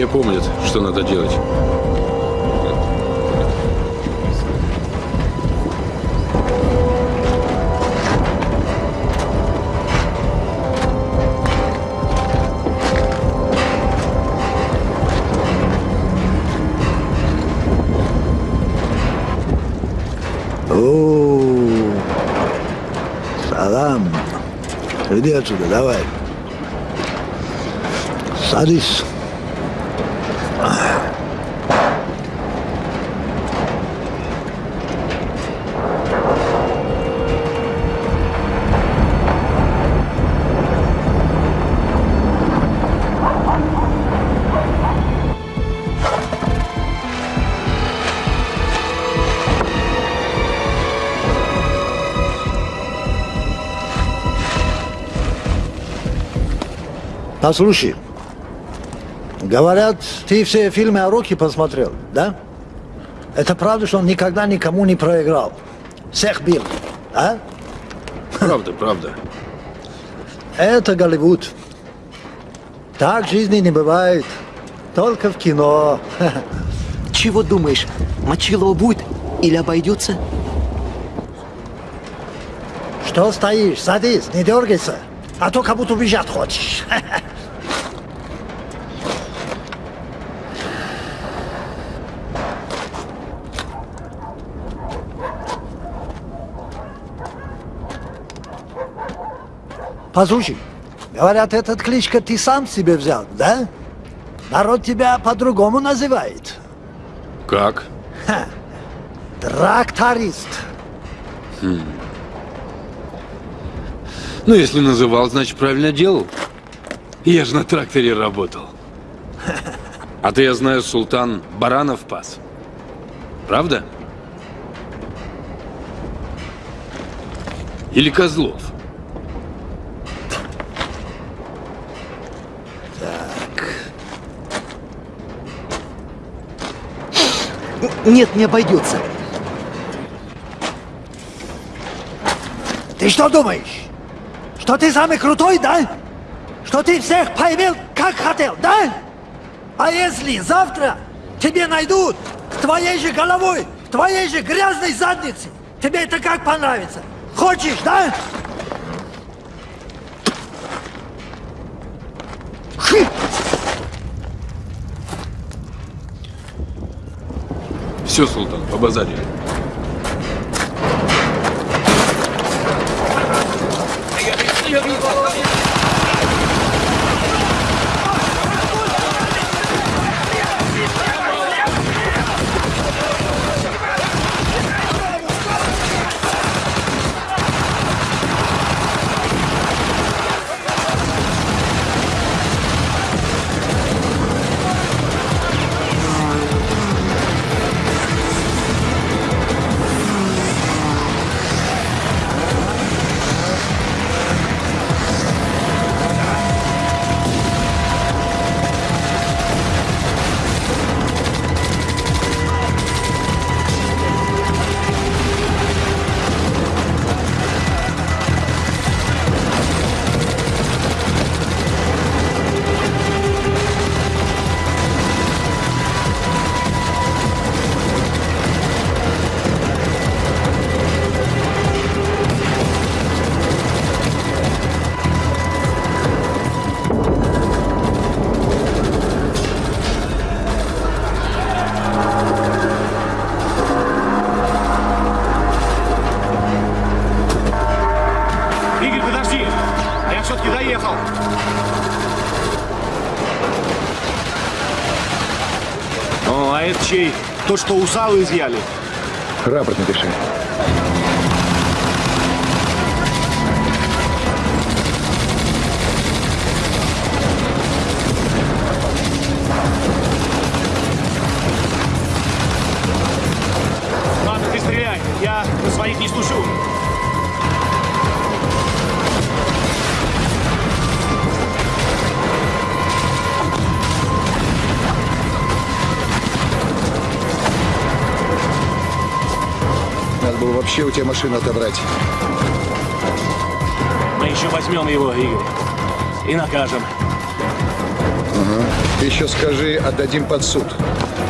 Все помнят, что надо делать. О, салам. Иди отсюда, давай. Садись. Послушай, говорят, ты все фильмы о Роке посмотрел, да? Это правда, что он никогда никому не проиграл? Всех бил, а? Правда, правда. Это Голливуд. Так жизни не бывает. Только в кино. Чего думаешь, Мочилова будет или обойдется? Что стоишь? Садись, не дергайся. А то как будто убежать хочешь. Послушай, говорят, этот кличка ты сам себе взял, да? Народ тебя по-другому называет. Как? Тракторист. Ну, если называл, значит, правильно делал. Я же на тракторе работал. А ты, я знаю, султан баранов пас. Правда? Или козлов? Нет, не обойдется. Ты что думаешь? Что ты самый крутой, да? Что ты всех поймел, как хотел, да? А если завтра тебе найдут твоей же головой, в твоей же грязной заднице, тебе это как понравится? Хочешь, да? Все, султан, побазарили. Игорь, это чей? То, что у изъяли. Рапорт напиши. Вообще у тебя машину отобрать? Мы еще возьмем его, Игорь. И накажем. Ты еще скажи, отдадим под суд.